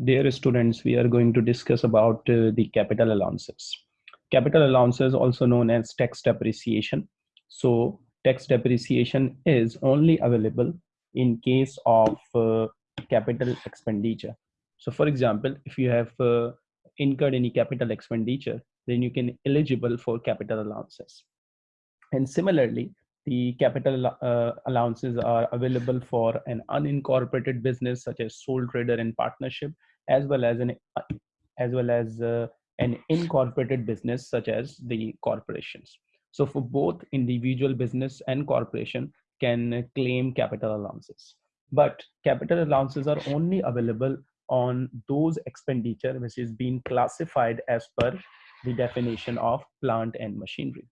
Dear students, we are going to discuss about uh, the capital allowances. Capital allowances also known as tax depreciation. So tax depreciation is only available in case of uh, capital expenditure. So for example, if you have uh, incurred any capital expenditure, then you can eligible for capital allowances. And similarly, the capital uh, allowances are available for an unincorporated business such as sole trader and partnership, as well as an as well as uh, an incorporated business such as the corporations. So for both individual business and corporation can claim capital allowances. But capital allowances are only available on those expenditure which is being classified as per the definition of plant and machinery.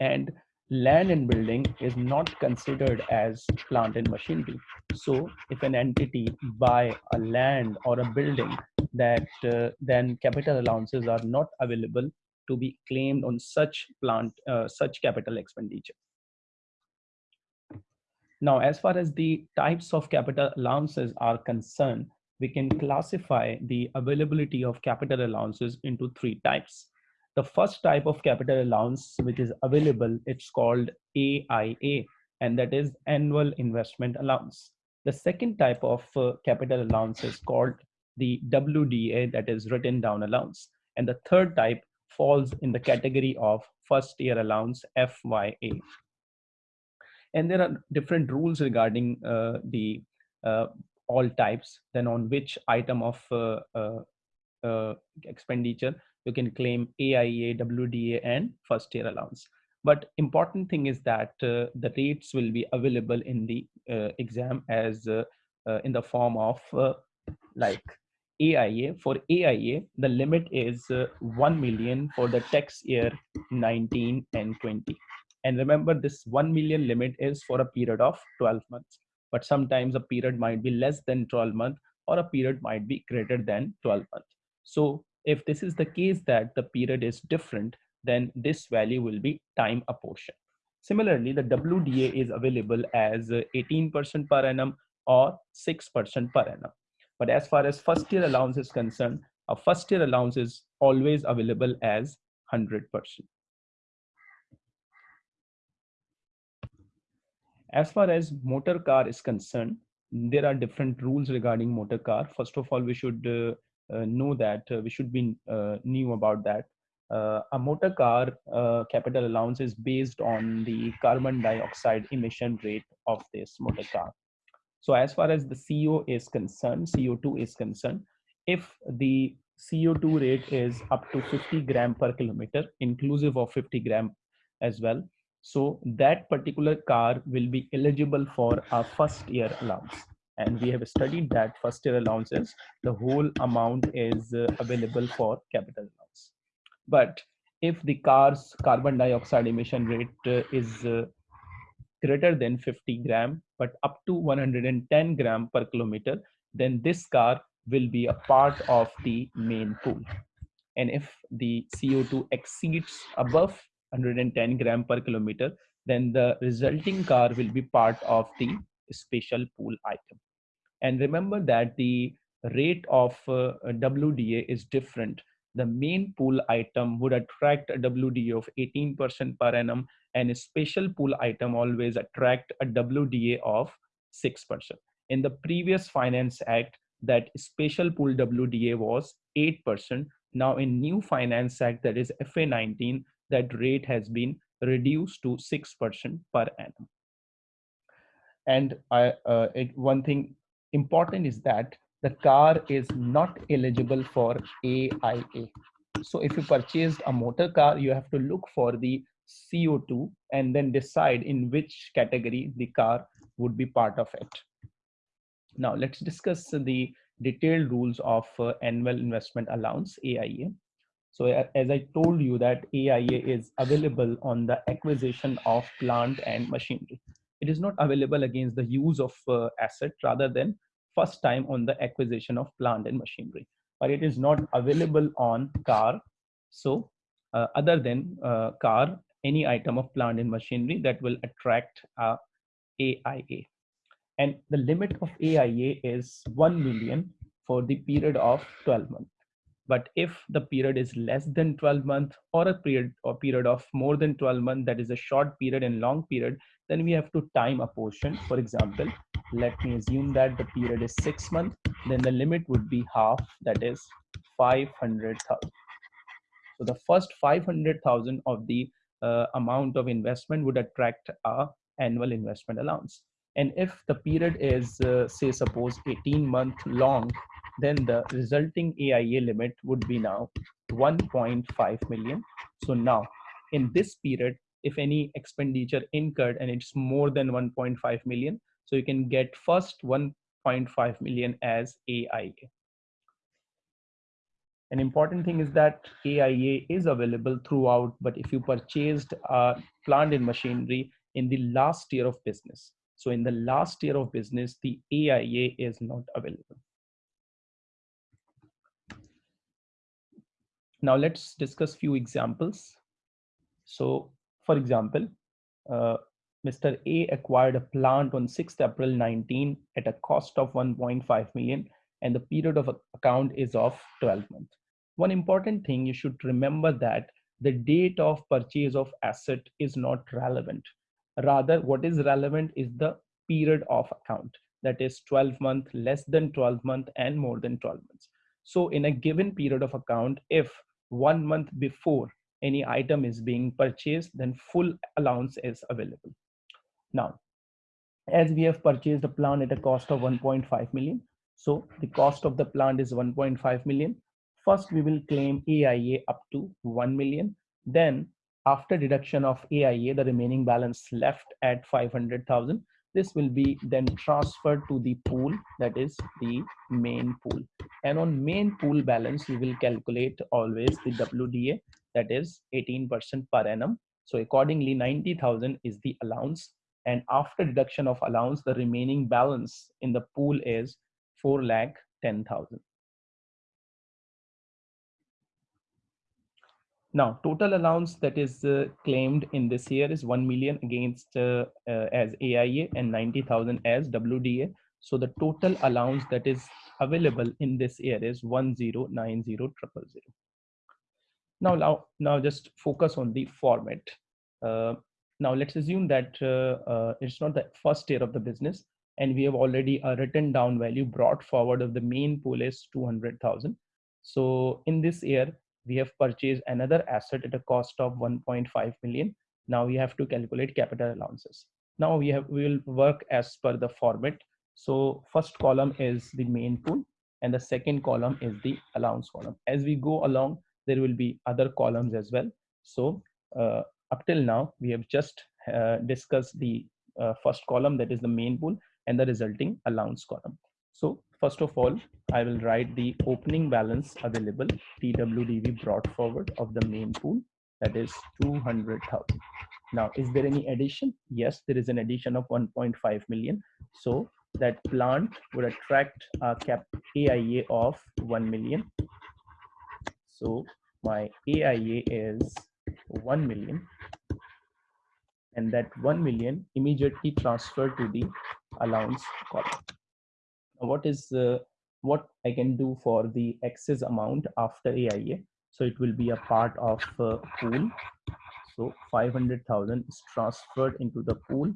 And land and building is not considered as plant and machinery. So if an entity buy a land or a building that uh, then capital allowances are not available to be claimed on such plant, uh, such capital expenditure. Now, as far as the types of capital allowances are concerned, we can classify the availability of capital allowances into three types. The first type of capital allowance which is available, it's called AIA, and that is annual investment allowance. The second type of uh, capital allowance is called the WDA, that is written down allowance. And the third type falls in the category of first year allowance, FYA. And there are different rules regarding uh, the uh, all types, then on which item of uh, uh, uh expenditure you can claim AIA, WDA, and first year allowance. But important thing is that uh, the rates will be available in the uh, exam as uh, uh in the form of uh, like AIA. For AIA, the limit is uh, 1 million for the tax year 19 and 20. And remember this 1 million limit is for a period of 12 months. But sometimes a period might be less than 12 months or a period might be greater than 12 months. So if this is the case that the period is different, then this value will be time apportioned. Similarly, the WDA is available as 18% per annum or 6% per annum. But as far as first year allowance is concerned, a first year allowance is always available as 100%. As far as motor car is concerned, there are different rules regarding motor car. First of all, we should uh, know that uh, we should be uh, new about that. a motor car capital allowance is based on the carbon dioxide emission rate of this motor car. So as far as the CO is concerned, CO2 is concerned, if the CO2 rate is up to 50 gram per kilometer, inclusive of 50 gram as well. So that particular car will be eligible for a first year allowance and we have studied that first year allowances the whole amount is uh, available for capital allowance but if the car's carbon dioxide emission rate uh, is uh, greater than 50 gram but up to 110 gram per kilometer then this car will be a part of the main pool. And if the co2 exceeds above 110 gram per kilometer then the resulting car will be part of the special pool item and remember that the rate of uh, WDA is different. The main pool item would attract a WDA of 18% per annum and a special pool item always attract a WDA of 6%. In the previous Finance Act, that special pool WDA was 8%. Now in new Finance Act, that is FA19, that rate has been reduced to 6% per annum. And I, uh, it, one thing important is that the car is not eligible for AIA. So if you purchased a motor car, you have to look for the CO2 and then decide in which category the car would be part of it. Now let's discuss the detailed rules of uh, annual investment allowance AIA. So as I told you that AIA is available on the acquisition of plant and machinery it is not available against the use of uh, asset rather than first time on the acquisition of plant and machinery but it is not available on car so uh, other than uh, car any item of plant and machinery that will attract uh, AIA and the limit of AIA is 1 million for the period of 12 months. But if the period is less than 12 months or a period or period of more than 12 months, that is a short period and long period, then we have to time apportion. For example, let me assume that the period is six months, then the limit would be half, that is 500,000. So the first 500,000 of the uh, amount of investment would attract a annual investment allowance. And if the period is, uh, say, suppose 18 month long, then the resulting AIA limit would be now 1.5 million. So now in this period, if any expenditure incurred and it's more than 1.5 million, so you can get first 1.5 million as AIA. An important thing is that AIA is available throughout, but if you purchased a plant and machinery in the last year of business, so in the last year of business, the AIA is not available. Now let's discuss few examples. So for example, uh, Mr. A acquired a plant on 6th April 19 at a cost of 1.5 million and the period of account is of 12 months. One important thing you should remember that the date of purchase of asset is not relevant. Rather, what is relevant is the period of account that is 12 month, less than 12 month and more than 12 months. So in a given period of account, if one month before any item is being purchased, then full allowance is available. Now, as we have purchased a plant at a cost of 1.5 million, so the cost of the plant is 1.5 million. First, we will claim AIA up to 1 million. Then after deduction of AIA, the remaining balance left at 500,000. This will be then transferred to the pool, that is the main pool. And on main pool balance, we will calculate always the WDA, that is 18% per annum. So accordingly, 90,000 is the allowance. And after deduction of allowance, the remaining balance in the pool is 4 lakh 10,000. Now, total allowance that is uh, claimed in this year is 1 million against uh, uh, as AIA and 90,000 as WDA. So the total allowance that is available in this year is 1090000. Now, now, now just focus on the format. Now let's assume that uh, uh, it's not the first year of the business and we have already a written down value brought forward of the main pool is 200,000. So in this year, we have purchased another asset at a cost of 1.5 million. Now we have to calculate capital allowances. Now we have we will work as per the format. So first column is the main pool and the second column is the allowance column. As we go along, there will be other columns as well. So uh, up till now, we have just uh, discussed the uh, first column that is the main pool and the resulting allowance column. So first of all, I will write the opening balance available TWDV brought forward of the main pool that is 200,000. Now, is there any addition? Yes, there is an addition of 1.5 million. So that plant would attract a cap AIA of 1 million. So my AIA is 1 million and that 1 million immediately transferred to the allowance column what is uh, what I can do for the excess amount after AIA. So it will be a part of uh, pool. So 500,000 is transferred into the pool.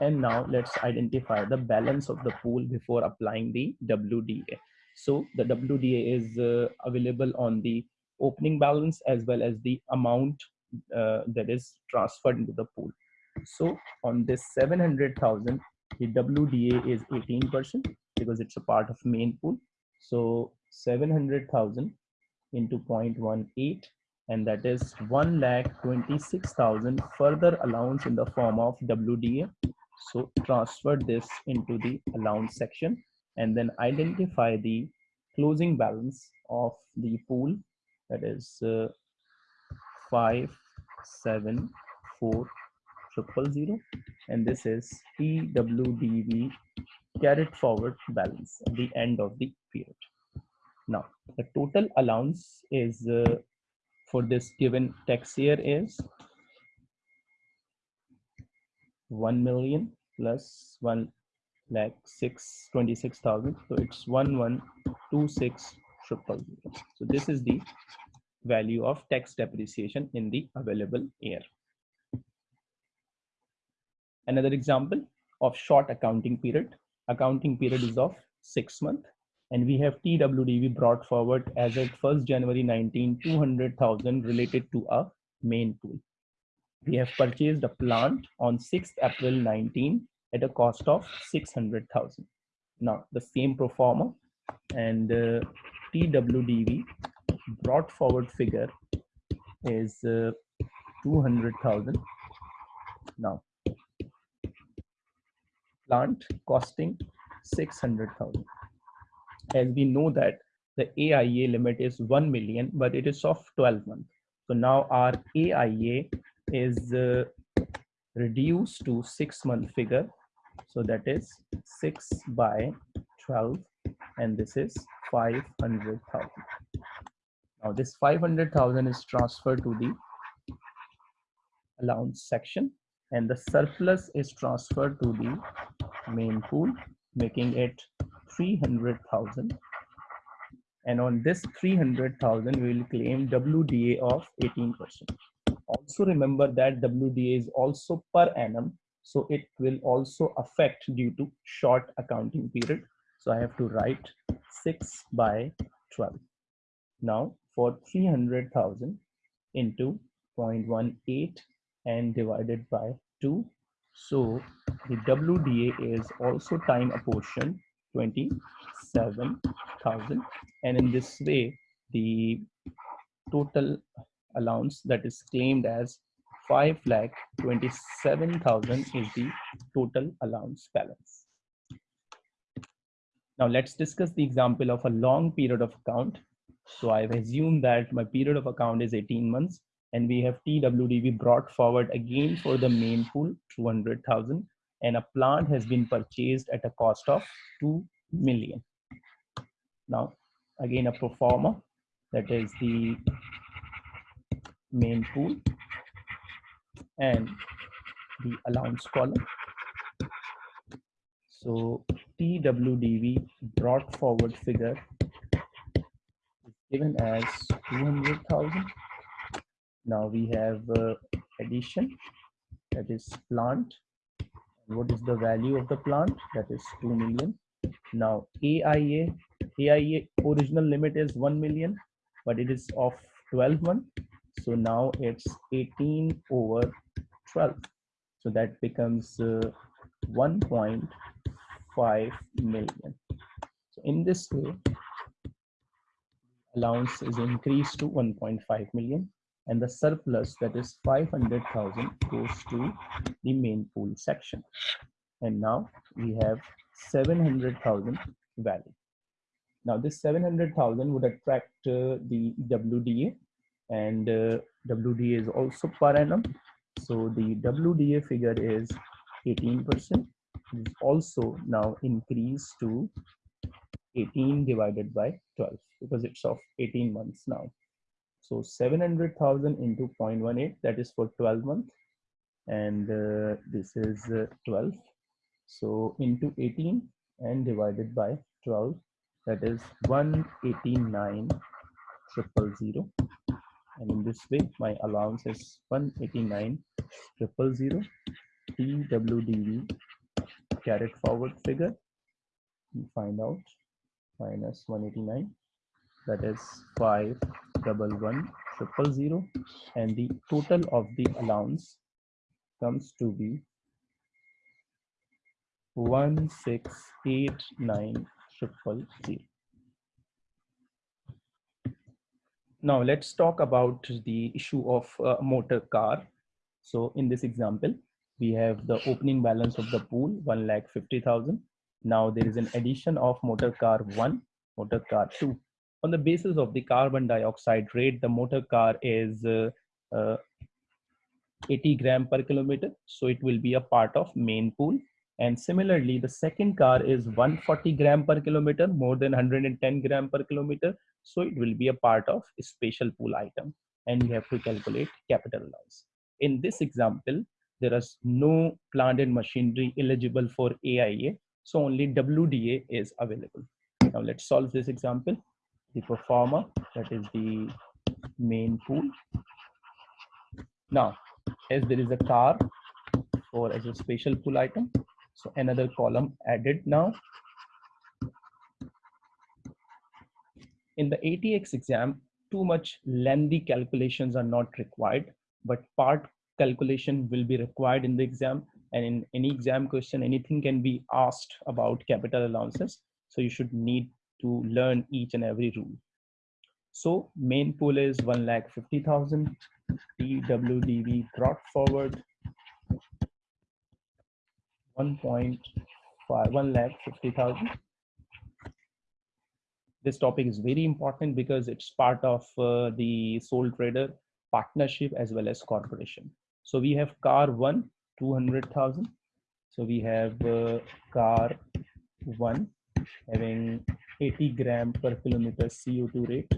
And now let's identify the balance of the pool before applying the WDA. So the WDA is uh, available on the opening balance as well as the amount uh, that is transferred into the pool. So on this 700,000, the WDA is 18% because it's a part of main pool. So 700,000 into 0.18 and that is 1 lakh 26,000 further allowance in the form of WDA. So transfer this into the allowance section and then identify the closing balance of the pool that is uh, 5 7 4 triple zero and this is TWDV carried forward balance at the end of the period. Now, the total allowance is uh, for this given tax year is 1 million plus 1 lakh six twenty six thousand. So it's one one two six triple zero. So this is the value of tax depreciation in the available year. Another example of short accounting period. Accounting period is of six month and we have TWDV brought forward as at 1st January 19, 200,000 related to a main pool. We have purchased a plant on 6th April 19 at a cost of 600,000. Now the same pro forma and uh, TWDV brought forward figure is uh, 200,000. Now plant costing 600,000. As we know that the AIA limit is 1 million, but it is of 12 months. So now our AIA is uh, reduced to six month figure. So that is six by 12 and this is 500,000. Now this 500,000 is transferred to the allowance section and the surplus is transferred to the main pool, making it 300,000. And on this 300,000, we will claim WDA of 18%. Also remember that WDA is also per annum. So it will also affect due to short accounting period. So I have to write 6 by 12. Now for 300,000 into 0.18 and divided by 2. So the WDA is also time apportioned 27,000 and in this way the total allowance that is claimed as 5 lakh 27,000 is the total allowance balance. Now let's discuss the example of a long period of account. So I've assumed that my period of account is 18 months and we have TWDV brought forward again for the main pool 200,000 and a plant has been purchased at a cost of 2 million. Now, again, a pro forma that is the main pool and the allowance column. So TWDV brought forward figure given as 200,000. Now we have uh, addition that is plant. What is the value of the plant? That is 2 million. Now aia aia original limit is 1 million but it is of 12 month so now it's 18 over 12 so that becomes uh, 1.5 million. So in this way allowance is increased to 1.5 million and the surplus that is 500,000 goes to the main pool section. And now we have 700,000 value. Now this 700,000 would attract uh, the WDA and uh, WDA is also per annum. So the WDA figure is 18%. It is also now increased to 18 divided by 12 because it's of 18 months now. So 700,000 into 0.18, that is for 12 months. And uh, this is uh, 12. So into 18 and divided by 12, that is 189 triple zero. And in this way, my allowance is 189 triple zero. TWDV carried forward figure. We find out minus 189 that is 5 double one triple zero and the total of the allowance comes to be 1689 triple zero. Now let's talk about the issue of uh, motor car. So in this example, we have the opening balance of the pool, 1 lakh 50,000. Now there is an addition of motor car 1, motor car 2 on the basis of the carbon dioxide rate, the motor car is uh, uh, 80 gram per kilometer. So it will be a part of main pool. And similarly, the second car is 140 gram per kilometer, more than 110 gram per kilometer. So it will be a part of a special pool item. And you have to calculate capital loss. In this example, there is no plant and machinery eligible for AIA. So only WDA is available. Now let's solve this example. The pro forma, that is the main pool. Now, as there is a car or as a special pool item, so another column added now. In the ATX exam, too much lengthy calculations are not required, but part calculation will be required in the exam. And in any exam question, anything can be asked about capital allowances. So you should need to learn each and every rule. So main pool is 1,50,000, TWDV brought forward 1.5, 1,50,000. This topic is very important because it's part of uh, the sole trader partnership as well as corporation. So we have car one, 200,000. So we have uh, car one having 80 gram per kilometer CO2 rate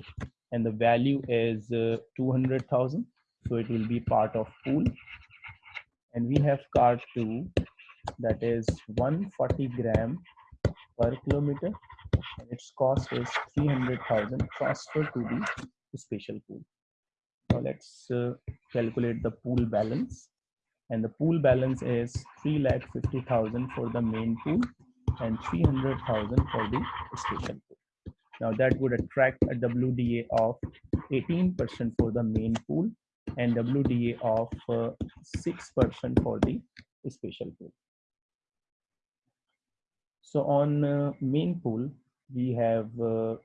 and the value is uh, 200,000. So it will be part of pool. And we have car two that is 140 gram per kilometer and its cost is 300,000 transferred to the special pool. Now let's uh, calculate the pool balance and the pool balance is 3,50,000 for the main pool and 300,000 for the special pool. Now that would attract a WDA of 18% for the main pool and WDA of 6% uh, for the special pool. So on uh, main pool, we have uh,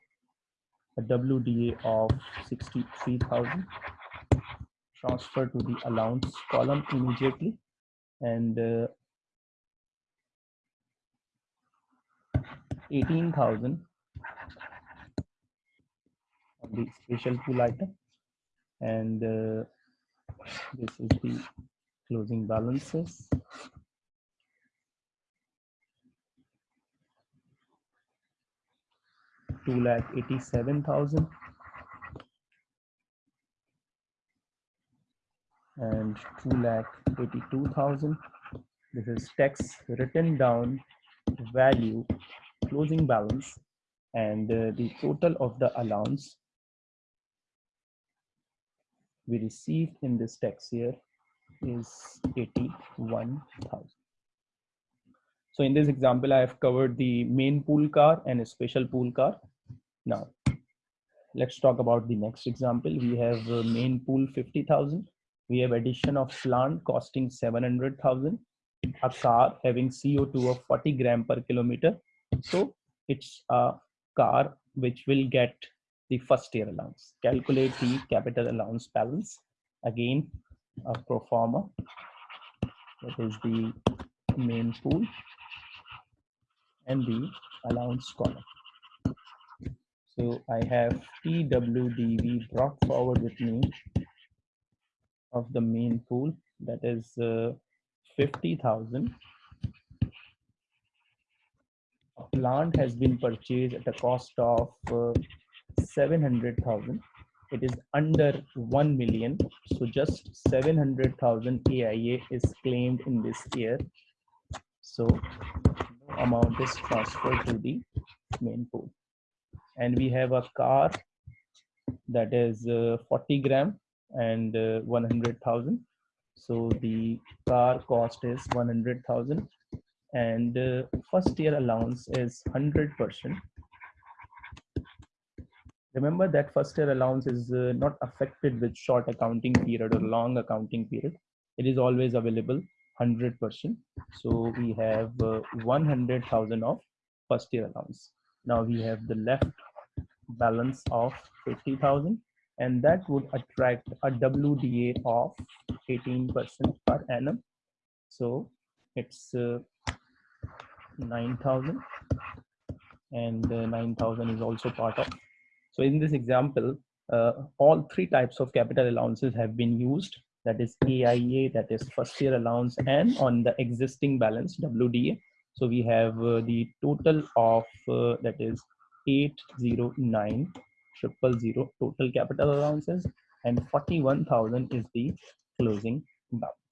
a WDA of 63,000 transfer to the allowance column immediately. And uh, 18,000 on the special pool item. And uh, this is the closing balances. Two lakh eighty seven thousand and two lakh eighty two thousand. This is tax written down value closing balance and uh, the total of the allowance we received in this tax year is 81,000. So in this example, I have covered the main pool car and a special pool car. Now, let's talk about the next example. We have uh, main pool 50,000. We have addition of plant costing 700,000. A car having CO2 of 40 gram per kilometer. So it's a car which will get the first year allowance. Calculate the capital allowance balance. Again, a pro forma. That is the main pool and the allowance column. So I have TWDV brought forward with me of the main pool that is uh, 50,000. A plant has been purchased at a cost of uh, 700,000. It is under 1 million. So just 700,000 AIA is claimed in this year. So no amount is transferred to the main pool and we have a car that is uh, 40 gram and uh, 100,000. So the car cost is 100,000 and uh, first year allowance is 100%. Remember that first year allowance is uh, not affected with short accounting period or long accounting period. It is always available 100%. So we have uh, 100,000 of first year allowance. Now we have the left balance of 50,000 and that would attract a WDA of 18% per annum. So it's uh, 9,000 and uh, 9,000 is also part of. So in this example, uh, all three types of capital allowances have been used. That is AIA, that is first year allowance and on the existing balance WDA. So we have uh, the total of uh, that is 809 triple zero total capital allowances and 41,000 is the closing balance.